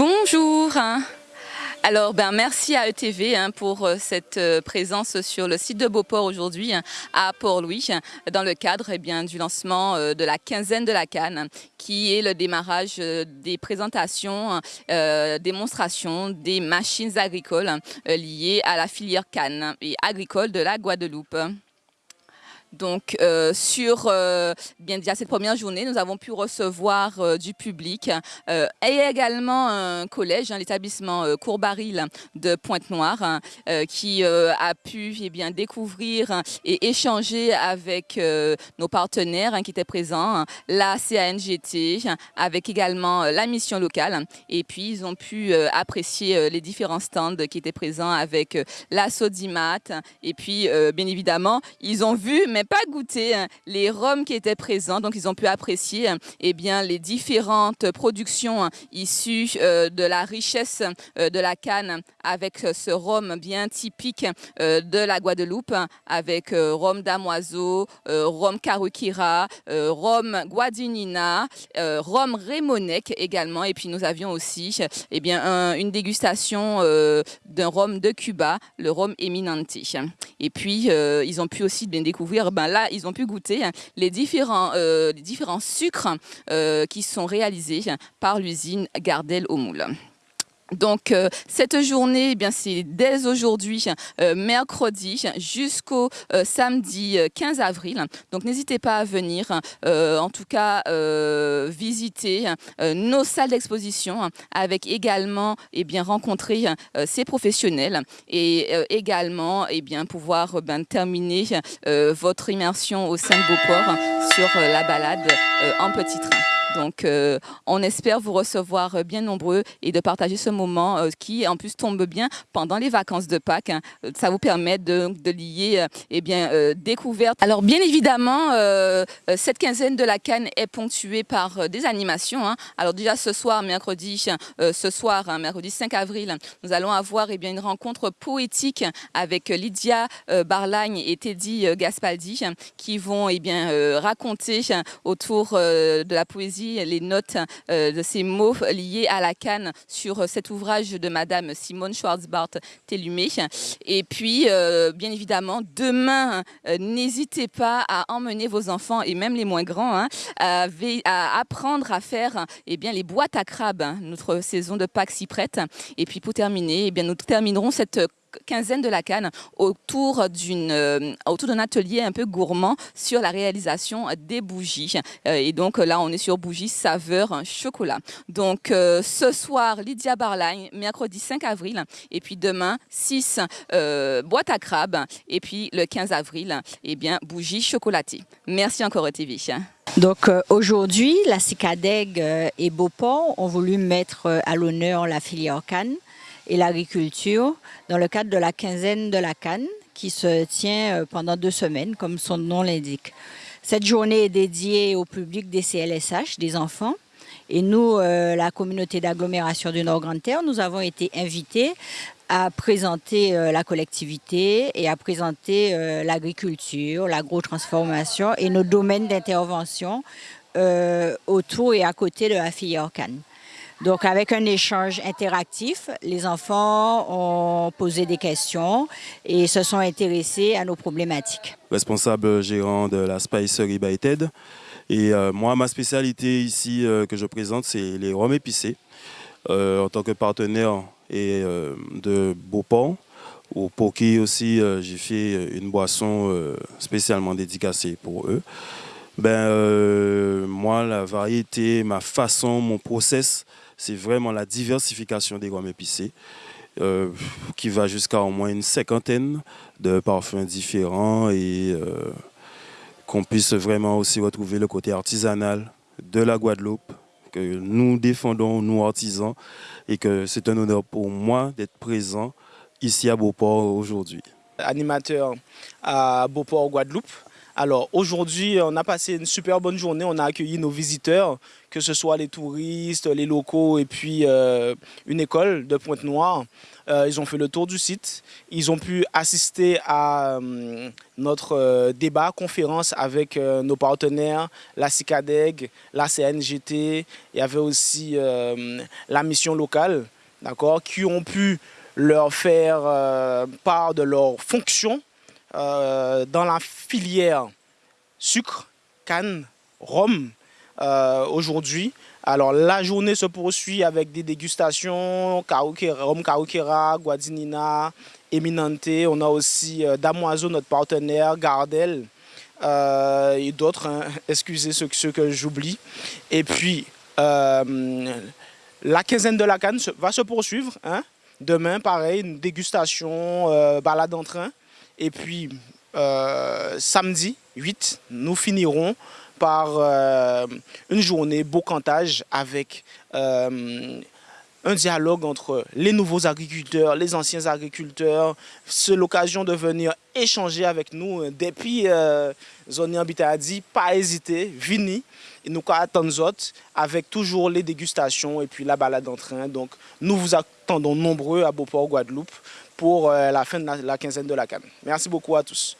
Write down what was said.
Bonjour. Alors, ben, merci à ETV hein, pour euh, cette euh, présence sur le site de Beauport aujourd'hui hein, à Port-Louis dans le cadre eh du lancement euh, de la quinzaine de la Cannes qui est le démarrage des présentations, démonstrations des machines agricoles liées à la filière Cannes et agricole de la Guadeloupe. Donc, euh, sur euh, bien déjà cette première journée, nous avons pu recevoir euh, du public et également un collège, hein, l'établissement Courbaril de Pointe-Noire, hein, qui a pu eh bien, découvrir et échanger avec nos partenaires hein, qui étaient présents, la CANGT, avec également la mission locale. Et puis, ils ont pu apprécier les différents stands qui étaient présents avec la Sodimat. Et puis, bien évidemment, ils ont vu, mais pas goûté hein, les rhums qui étaient présents, donc ils ont pu apprécier hein, eh bien, les différentes productions hein, issues euh, de la richesse euh, de la canne avec ce rhum bien typique euh, de la Guadeloupe, avec rhum damoiseau, rhum carukira, rhum guadinina, rhum rémonec également, et puis nous avions aussi eh bien, une dégustation d'un rhum de Cuba, le rhum Eminente. Et puis, ils ont pu aussi bien découvrir ben là, ils ont pu goûter les différents, euh, différents sucres euh, qui sont réalisés par l'usine Gardel au moule. Donc euh, cette journée, eh bien c'est dès aujourd'hui, euh, mercredi, jusqu'au euh, samedi 15 avril. Donc n'hésitez pas à venir, en tout cas visiter nos salles d'exposition, avec également eh bien rencontrer ces professionnels et également eh bien pouvoir ben, terminer votre immersion au sein de Beauport sur la balade en petit train. Donc, euh, on espère vous recevoir bien nombreux et de partager ce moment euh, qui, en plus, tombe bien pendant les vacances de Pâques. Hein. Ça vous permet de, lier euh, eh bien. Alors, bien évidemment, cette quinzaine de la Cannes est ponctuée par des animations. Hein. Alors, déjà ce soir, mercredi, ce soir, hein, mercredi 5 avril, nous allons avoir eh bien, une rencontre poétique avec Lydia Barlagne et Teddy Gaspaldi qui vont eh bien, raconter autour de la poésie les notes euh, de ces mots liés à la canne sur euh, cet ouvrage de Madame Simone Schwarzbart Tellumé. Et puis, euh, bien évidemment, demain, n'hésitez pas à emmener vos enfants et même les moins grands hein, à, apprendre à faire eh bien, les boîtes à crabes. Hein. Notre saison de Pâques s'y prête. Et puis, pour terminer, eh bien, nous terminerons cette quinzaine de la canne autour d'une euh, autour d'un atelier un peu gourmand sur la réalisation des bougies. Euh, et donc là on est sur bougies saveur chocolat. Donc euh, ce soir Lydia Barline mercredi 5 avril et puis demain 6 boîte à crabes et puis le 15 avril eh bien bougies chocolatées. Merci encore TV donc aujourd'hui, la CICADEG et Beauport ont voulu mettre à l'honneur la filière Cannes et l'agriculture dans le cadre de la quinzaine de la Canne qui se tient euh, pendant deux semaines, comme son nom l'indique. Cette journée est dédiée au public des CLSH, des enfants. Et nous, euh, la communauté d'agglomération du Nord-Grande-Terre, nous avons été invités à présenter euh, la collectivité et à présenter l'agriculture, l'agro-transformation et nos domaines d'intervention autour et à côté de la filière Cannes. Donc, avec un échange interactif, les enfants ont posé des questions et se sont intéressés à nos problématiques. Responsable gérant de la Spicery by Ted. Et euh, moi, ma spécialité ici euh, que je présente, c'est les rhums épicés. Euh, en tant que partenaire et, de Beauport, pour qui aussi j'ai fait une boisson spécialement dédicacée pour eux. Ben, moi, la variété, ma façon, mon process, c'est vraiment la diversification des rhums épicés. Euh, qui va jusqu'à au moins une cinquantaine de parfums différents et euh, qu'on puisse vraiment aussi retrouver le côté artisanal de la Guadeloupe que nous défendons, nous artisans, et que c'est un honneur pour moi d'être présent ici à Beauport aujourd'hui. Animateur à Beauport, Guadeloupe, Alors aujourd'hui, on a passé une super bonne journée. On a accueilli nos visiteurs, que ce soit les touristes, les locaux et puis euh, une école de Pointe-Noire. Euh, ils ont fait le tour du site. Ils ont pu assister à euh, notre débat, conférence avec nos partenaires, la CICADEG, la CNGT. Il y avait aussi la mission locale, d'accord, qui ont pu leur faire part de leurs fonctions euh, dans la filière sucre, canne, rhum euh, aujourd'hui. Alors la journée se poursuit avec des dégustations, rhum Kaukera, Guadinina, Eminente. On a aussi euh, Damoiseau, notre partenaire, Gardel et d'autres. Hein. Excusez ceux, que j'oublie. Et puis la quinzaine de la canne va se poursuivre. Hein. Demain, pareil, une dégustation, balade en train. Et puis, euh, samedi 8, nous finirons par euh, une journée beau cantage avec euh, un dialogue entre les nouveaux agriculteurs, les anciens agriculteurs. C'est l'occasion de venir échanger avec nous. Depuis euh, Zoni dit, pas hésiter, vini. Et nous attendons avec toujours les dégustations et puis la balade en train. Donc, nous vous attendons nombreux à Beauport, Guadeloupe pour euh, la fin de la, quinzaine de la Cannes. Merci beaucoup à tous.